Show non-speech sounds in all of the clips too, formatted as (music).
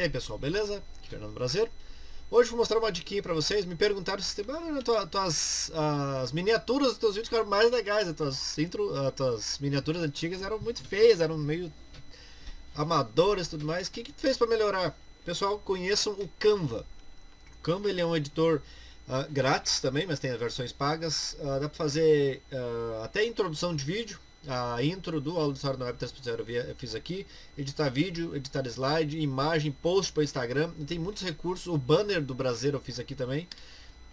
E aí pessoal, beleza? Aqui é Fernando Brasileiro. Hoje vou mostrar uma diquinha pra vocês. Me perguntaram se ah, tuas, as miniaturas dos teus vídeos ficaram mais legais. As tuas, intro, as tuas miniaturas antigas eram muito feias, eram meio amadoras e tudo mais. O que, que tu fez para melhorar? Pessoal, conheçam o Canva. O Canva ele é um editor uh, grátis também, mas tem as versões pagas. Uh, dá para fazer uh, até introdução de vídeo a intro do Auditório no Web 3.0 eu fiz aqui, editar vídeo, editar slide, imagem, post para Instagram, e tem muitos recursos, o banner do Brasil eu fiz aqui também,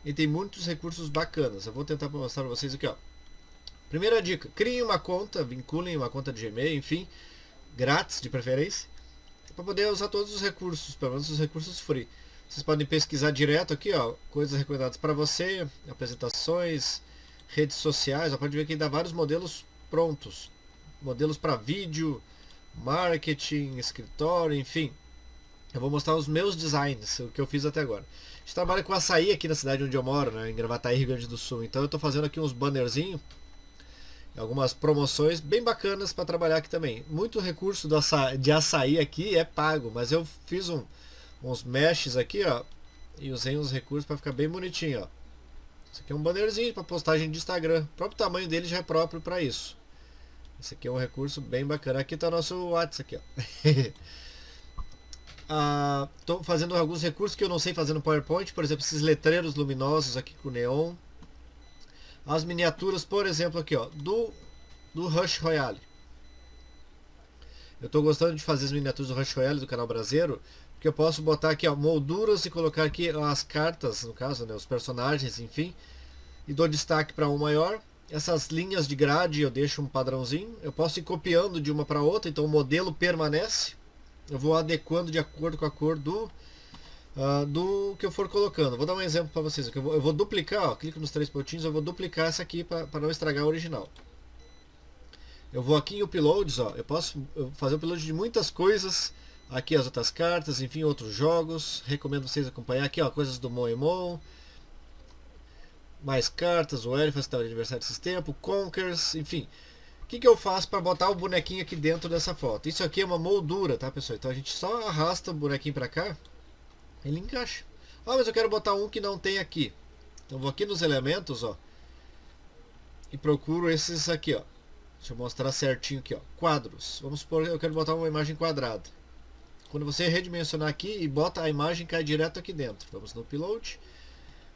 e tem muitos recursos bacanas, eu vou tentar mostrar para vocês aqui ó. Primeira dica, criem uma conta, vinculem uma conta de Gmail, enfim, grátis de preferência, para poder usar todos os recursos, pelo menos os recursos free. Vocês podem pesquisar direto aqui, ó, coisas recomendadas para você, apresentações, redes sociais, ó, pode ver que dá vários modelos prontos. Modelos para vídeo, marketing, escritório, enfim. Eu vou mostrar os meus designs, o que eu fiz até agora. A gente trabalha com açaí aqui na cidade onde eu moro, né, em Gravataí, Rio Grande do Sul. Então eu estou fazendo aqui uns bannerzinhos, algumas promoções bem bacanas para trabalhar aqui também. Muito recurso açaí, de açaí aqui é pago, mas eu fiz um, uns meshes aqui, ó, e usei uns recursos para ficar bem bonitinho, ó. Isso aqui é um bannerzinho para postagem de Instagram. O próprio tamanho dele já é próprio para isso. Esse aqui é um recurso bem bacana. Aqui está nosso WhatsApp aqui, ó. Estou (laughs) ah, fazendo alguns recursos que eu não sei fazer no PowerPoint. Por exemplo, esses letreiros luminosos aqui com neon. As miniaturas, por exemplo, aqui, ó, do, do Rush Royale. Eu estou gostando de fazer as miniaturas do Rush Royale do canal Brasileiro que eu posso botar aqui ó, molduras e colocar aqui as cartas, no caso, né, os personagens, enfim, e dou destaque para um maior. Essas linhas de grade eu deixo um padrãozinho, eu posso ir copiando de uma para outra, então o modelo permanece. Eu vou adequando de acordo com a cor do, uh, do que eu for colocando. Vou dar um exemplo para vocês. Eu vou, eu vou duplicar, ó, clico nos três pontinhos, eu vou duplicar essa aqui para não estragar a original. Eu vou aqui em uploads, ó, eu posso fazer upload de muitas coisas Aqui as outras cartas, enfim, outros jogos. Recomendo vocês acompanhar aqui, ó, coisas do Moemon. Mais cartas, o Elephant está de aniversário desses tempos, Conkers, enfim. O que, que eu faço para botar o bonequinho aqui dentro dessa foto? Isso aqui é uma moldura, tá pessoal? Então a gente só arrasta o bonequinho para cá, ele encaixa. Ah, mas eu quero botar um que não tem aqui. Então vou aqui nos elementos, ó. E procuro esses aqui, ó. Deixa eu mostrar certinho aqui, ó. Quadros. Vamos supor que eu quero botar uma imagem quadrada. Quando você redimensionar aqui e bota a imagem, cai direto aqui dentro. Vamos no upload.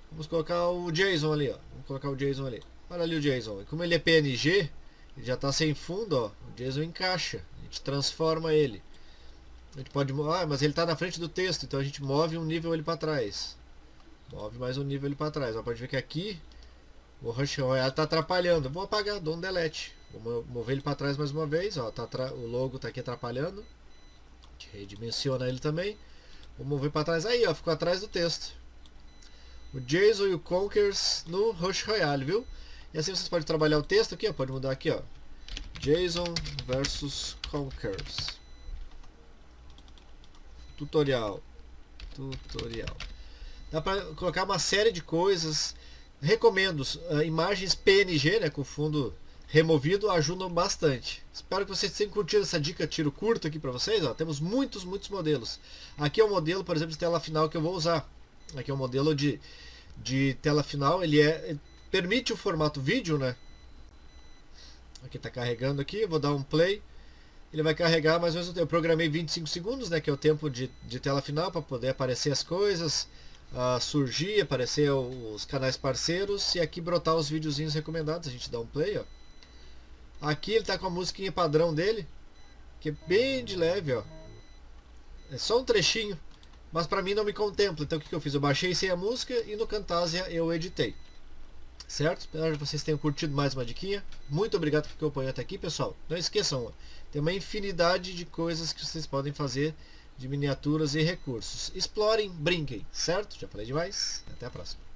Vamos colocar o JSON ali, ó. Vamos colocar o JSON ali. Olha ali o JSON. Como ele é PNG, ele já está sem fundo, ó. O JSON encaixa. A gente transforma ele. A gente pode... Ah, mas ele está na frente do texto, então a gente move um nível ele para trás. Move mais um nível ele para trás. Ó, pode ver que aqui o Rush Royale está atrapalhando. Vou apagar, dou um delete. Vou mover ele para trás mais uma vez. Ó, tá o logo está aqui atrapalhando gente redimensiona ele também. Vou mover para trás. Aí, ó, ficou atrás do texto. O Jason e o Conkers no Rush Royale, viu? E assim vocês podem trabalhar o texto aqui, ó. Pode mudar aqui, ó. Jason versus Conkers. Tutorial. Tutorial. Dá para colocar uma série de coisas. Recomendo uh, imagens PNG, né, com fundo removido ajudam bastante. Espero que vocês tenham curtido essa dica tiro curto aqui para vocês. Ó. Temos muitos, muitos modelos. Aqui é o modelo, por exemplo, de tela final que eu vou usar. Aqui é o modelo de, de tela final. Ele é permite o formato vídeo, né? Aqui está carregando aqui. Vou dar um play. Ele vai carregar mais ou menos. Eu programei 25 segundos, né? Que é o tempo de, de tela final para poder aparecer as coisas. Uh, surgir, aparecer os canais parceiros e aqui brotar os videozinhos recomendados. A gente dá um play, ó. Aqui ele tá com a musiquinha padrão dele, que é bem de leve, ó. É só um trechinho, mas pra mim não me contempla. Então o que, que eu fiz? Eu baixei sem a música e no Camtasia eu editei. Certo? Espero que vocês tenham curtido mais uma diquinha. Muito obrigado por acompanhar até aqui, pessoal. Não esqueçam, tem uma infinidade de coisas que vocês podem fazer de miniaturas e recursos. Explorem, brinquem, certo? Já falei demais. Até a próxima.